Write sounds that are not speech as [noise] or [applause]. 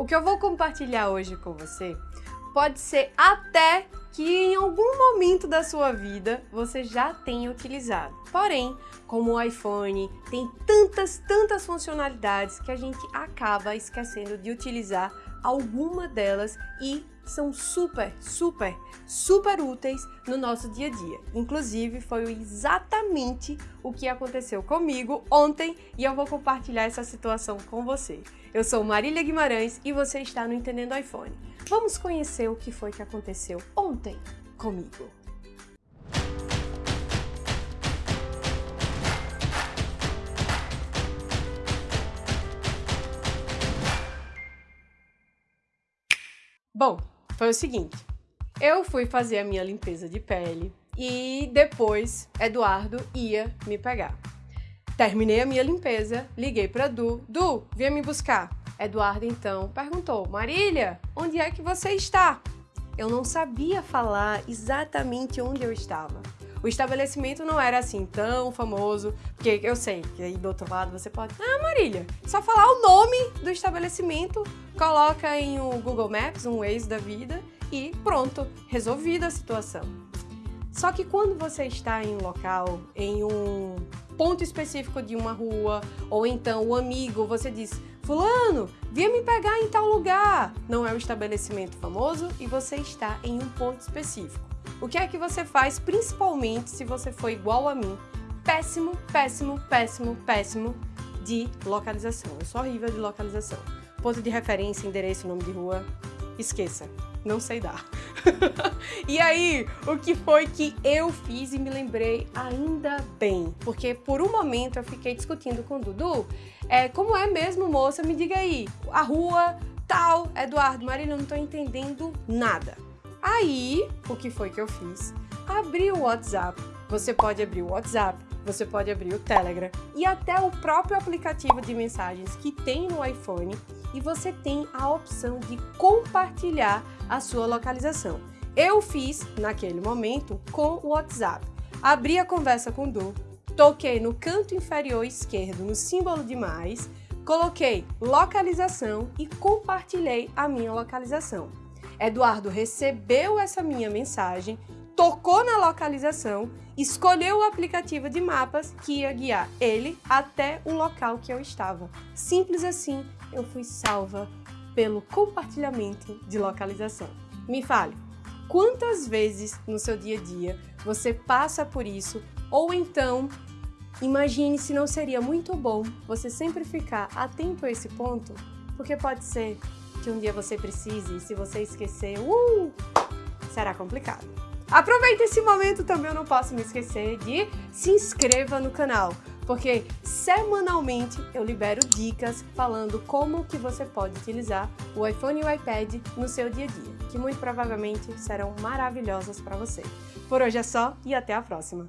O que eu vou compartilhar hoje com você pode ser até que em algum momento da sua vida você já tenha utilizado. Porém, como o iPhone tem tantas, tantas funcionalidades que a gente acaba esquecendo de utilizar alguma delas e são super, super, super úteis no nosso dia a dia. Inclusive, foi exatamente o que aconteceu comigo ontem e eu vou compartilhar essa situação com você. Eu sou Marília Guimarães e você está no Entendendo iPhone. Vamos conhecer o que foi que aconteceu ontem comigo. Bom, foi o seguinte, eu fui fazer a minha limpeza de pele e depois Eduardo ia me pegar. Terminei a minha limpeza, liguei para Du, Du, venha me buscar. Eduardo então perguntou, Marília, onde é que você está? Eu não sabia falar exatamente onde eu estava. O estabelecimento não era assim tão famoso, porque eu sei que aí do outro lado você pode... Ah, Marília, só falar o nome do estabelecimento, coloca em um Google Maps, um Waze da vida e pronto, resolvida a situação. Só que quando você está em um local, em um ponto específico de uma rua, ou então o amigo, você diz, fulano, vinha me pegar em tal lugar. Não é um estabelecimento famoso e você está em um ponto específico. O que é que você faz, principalmente se você for igual a mim? Péssimo, péssimo, péssimo, péssimo de localização. Eu sou horrível de localização. Ponto de referência, endereço, nome de rua, esqueça. Não sei dar. [laughs] e aí, o que foi que eu fiz e me lembrei ainda bem? Porque por um momento eu fiquei discutindo com o Dudu, é, como é mesmo, moça? Me diga aí, a rua tal, Eduardo, Marília, eu não tô entendendo nada. Aí, o que foi que eu fiz? Abri o WhatsApp. Você pode abrir o WhatsApp, você pode abrir o Telegram e até o próprio aplicativo de mensagens que tem no iPhone e você tem a opção de compartilhar a sua localização. Eu fiz, naquele momento, com o WhatsApp. Abri a conversa com o Du, toquei no canto inferior esquerdo, no símbolo de mais, coloquei localização e compartilhei a minha localização. Eduardo recebeu essa minha mensagem, tocou na localização, escolheu o aplicativo de mapas que ia guiar ele até o local que eu estava. Simples assim, eu fui salva pelo compartilhamento de localização. Me fale, quantas vezes no seu dia a dia você passa por isso ou então imagine se não seria muito bom você sempre ficar atento a esse ponto, porque pode ser que um dia você precise e se você esquecer, uh, será complicado. Aproveita esse momento também, eu não posso me esquecer de se inscreva no canal, porque semanalmente eu libero dicas falando como que você pode utilizar o iPhone e o iPad no seu dia a dia, que muito provavelmente serão maravilhosas para você. Por hoje é só e até a próxima!